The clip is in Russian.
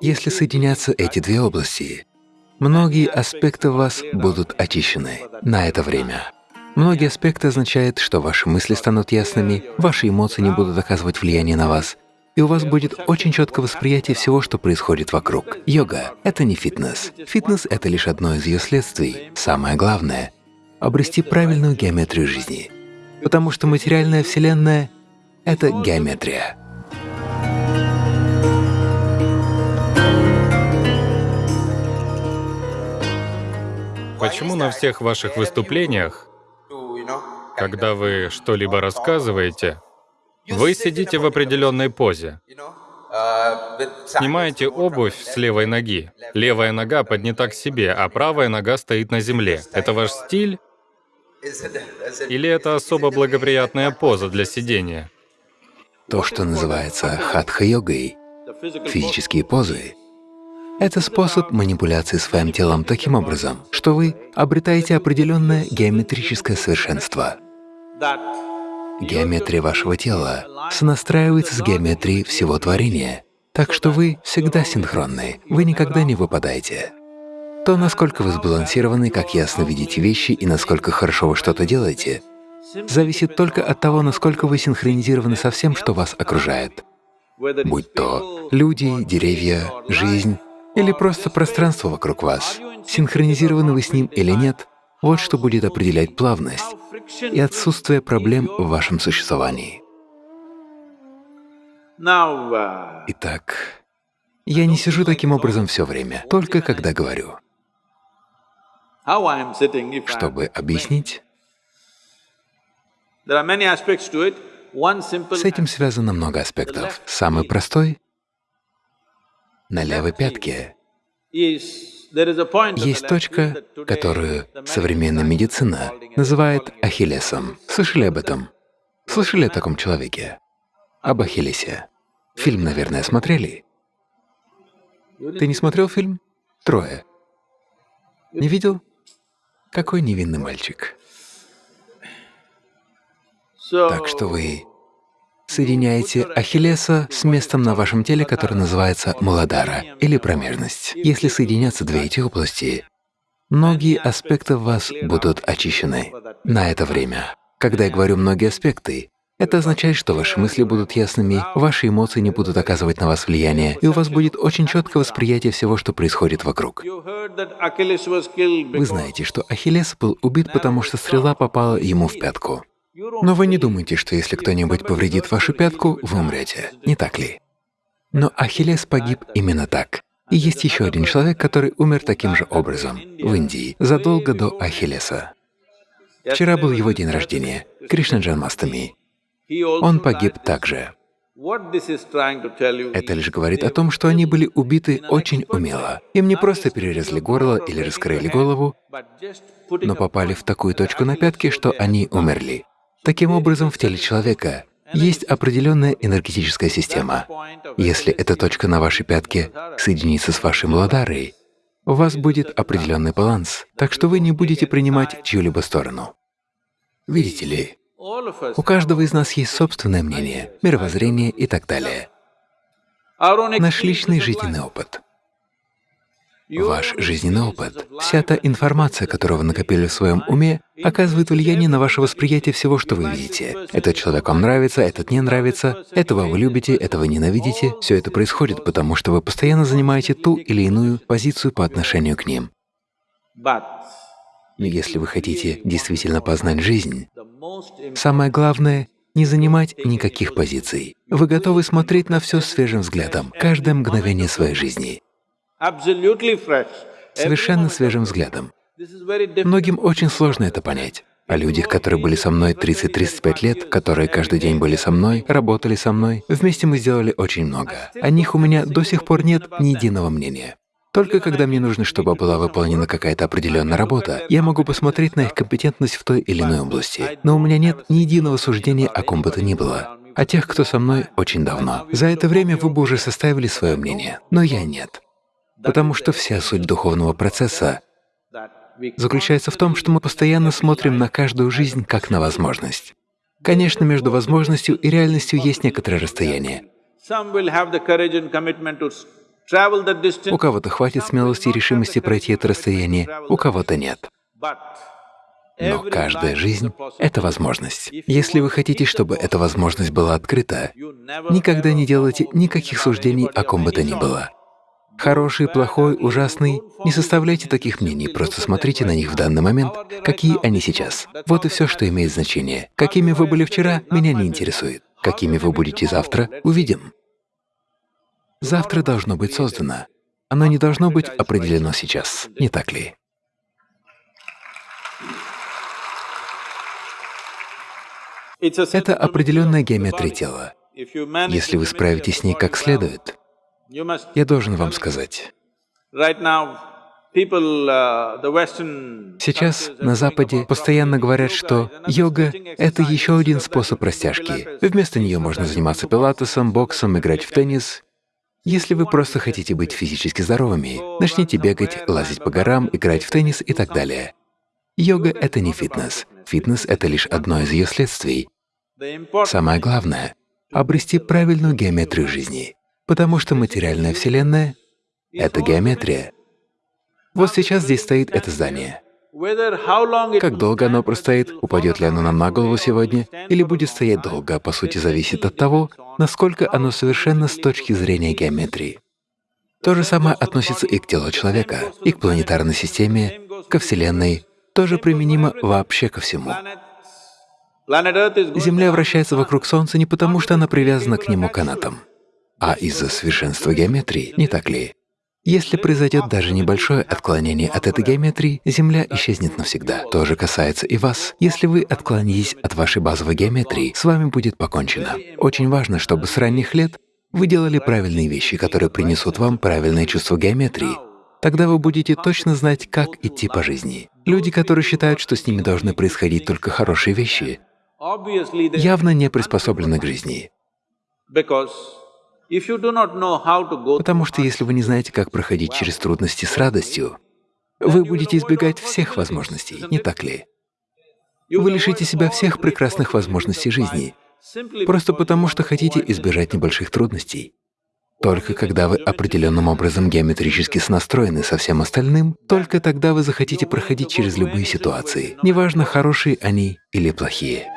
Если соединятся эти две области, многие аспекты вас будут очищены на это время. Многие аспекты означают, что ваши мысли станут ясными, ваши эмоции не будут оказывать влияние на вас, и у вас будет очень четкое восприятие всего, что происходит вокруг. Йога — это не фитнес. Фитнес — это лишь одно из ее следствий. Самое главное — обрести правильную геометрию жизни. Потому что материальная Вселенная — это геометрия. Почему на всех ваших выступлениях, когда вы что-либо рассказываете, вы сидите в определенной позе. Снимаете обувь с левой ноги. Левая нога поднята к себе, а правая нога стоит на земле. Это ваш стиль? Или это особо благоприятная поза для сидения? То, что называется хатха-йогой, физические позы, это способ манипуляции своим телом таким образом, что вы обретаете определенное геометрическое совершенство. Геометрия вашего тела сонастраивается с геометрией всего творения, так что вы всегда синхронны, вы никогда не выпадаете. То, насколько вы сбалансированы, как ясно видите вещи и насколько хорошо вы что-то делаете, зависит только от того, насколько вы синхронизированы со всем, что вас окружает. Будь то люди, деревья, жизнь или просто пространство вокруг вас, синхронизированы вы с ним или нет, вот что будет определять плавность и отсутствие проблем в вашем существовании. Итак, я не сижу таким образом все время, только когда говорю. Чтобы объяснить, с этим связано много аспектов. Самый простой — на левой пятке есть точка, которую современная медицина называет Ахиллесом. Слышали об этом? Слышали о таком человеке? Об Ахиллесе. Фильм, наверное, смотрели? Ты не смотрел фильм? Трое. Не видел? Какой невинный мальчик. Так что вы Соединяете Ахиллеса с местом на вашем теле, которое называется Маладара или промежность. Если соединятся две эти области, многие аспекты вас будут очищены на это время. Когда я говорю «многие аспекты», это означает, что ваши мысли будут ясными, ваши эмоции не будут оказывать на вас влияние, и у вас будет очень четкое восприятие всего, что происходит вокруг. Вы знаете, что Ахиллес был убит, потому что стрела попала ему в пятку. Но вы не думайте, что если кто-нибудь повредит вашу пятку, вы умрете, не так ли? Но Ахиллес погиб именно так. И есть еще один человек, который умер таким же образом в Индии, задолго до Ахиллеса. Вчера был его день рождения, Кришна Джанмастами. Он погиб также. Это лишь говорит о том, что они были убиты очень умело. Им не просто перерезали горло или раскрыли голову, но попали в такую точку на пятке, что они умерли. Таким образом, в теле человека есть определенная энергетическая система. Если эта точка на вашей пятке соединится с вашей младарой, у вас будет определенный баланс, так что вы не будете принимать чью-либо сторону. Видите ли, у каждого из нас есть собственное мнение, мировоззрение и так далее. Наш личный жизненный опыт. Ваш жизненный опыт, вся та информация, которую вы накопили в своем уме, оказывает влияние на ваше восприятие всего, что вы видите. Этот человек вам нравится, этот не нравится, этого вы любите, этого ненавидите. Все это происходит, потому что вы постоянно занимаете ту или иную позицию по отношению к ним. Но если вы хотите действительно познать жизнь, самое главное — не занимать никаких позиций. Вы готовы смотреть на все свежим взглядом, каждое мгновение своей жизни совершенно свежим взглядом. Многим очень сложно это понять. О людях, которые были со мной 30-35 лет, которые каждый день были со мной, работали со мной, вместе мы сделали очень много. О них у меня до сих пор нет ни единого мнения. Только когда мне нужно, чтобы была выполнена какая-то определенная работа, я могу посмотреть на их компетентность в той или иной области. Но у меня нет ни единого суждения о ком бы то ни было. О тех, кто со мной очень давно. За это время вы бы уже составили свое мнение, но я нет. Потому что вся суть духовного процесса заключается в том, что мы постоянно смотрим на каждую жизнь как на возможность. Конечно, между возможностью и реальностью есть некоторое расстояние. У кого-то хватит смелости и решимости пройти это расстояние, у кого-то нет. Но каждая жизнь — это возможность. Если вы хотите, чтобы эта возможность была открыта, никогда не делайте никаких суждений о ком бы то ни было. Хороший, плохой, ужасный — не составляйте таких мнений, просто смотрите на них в данный момент, какие они сейчас. Вот и все, что имеет значение. Какими вы были вчера, меня не интересует. Какими вы будете завтра — увидим. Завтра должно быть создано. Оно не должно быть определено сейчас, не так ли? Это определенная геометрия тела. Если вы справитесь с ней как следует, я должен вам сказать, Сейчас на Западе постоянно говорят, что йога — это еще один способ растяжки. Вместо нее можно заниматься пилатесом, боксом, играть в теннис. Если вы просто хотите быть физически здоровыми, начните бегать, лазить по горам, играть в теннис и так далее. Йога — это не фитнес. Фитнес — это лишь одно из ее следствий. Самое главное — обрести правильную геометрию жизни, потому что материальная Вселенная — это геометрия. Вот сейчас здесь стоит это здание. Как долго оно простоит, упадет ли оно нам на голову сегодня, или будет стоять долго, по сути, зависит от того, насколько оно совершенно с точки зрения геометрии. То же самое относится и к телу человека, и к планетарной системе, ко Вселенной, тоже применимо вообще ко всему. Земля вращается вокруг Солнца не потому, что она привязана к нему канатом, а из-за совершенства геометрии, не так ли? Если произойдет даже небольшое отклонение от этой геометрии, Земля исчезнет навсегда. То же касается и вас. Если вы отклонитесь от вашей базовой геометрии, с вами будет покончено. Очень важно, чтобы с ранних лет вы делали правильные вещи, которые принесут вам правильное чувство геометрии. Тогда вы будете точно знать, как идти по жизни. Люди, которые считают, что с ними должны происходить только хорошие вещи, явно не приспособлены к жизни. Потому что если вы не знаете, как проходить через трудности с радостью, вы будете избегать всех возможностей, не так ли? Вы лишите себя всех прекрасных возможностей жизни, просто потому что хотите избежать небольших трудностей. Только когда вы определенным образом геометрически снастроены со всем остальным, только тогда вы захотите проходить через любые ситуации, неважно, хорошие они или плохие.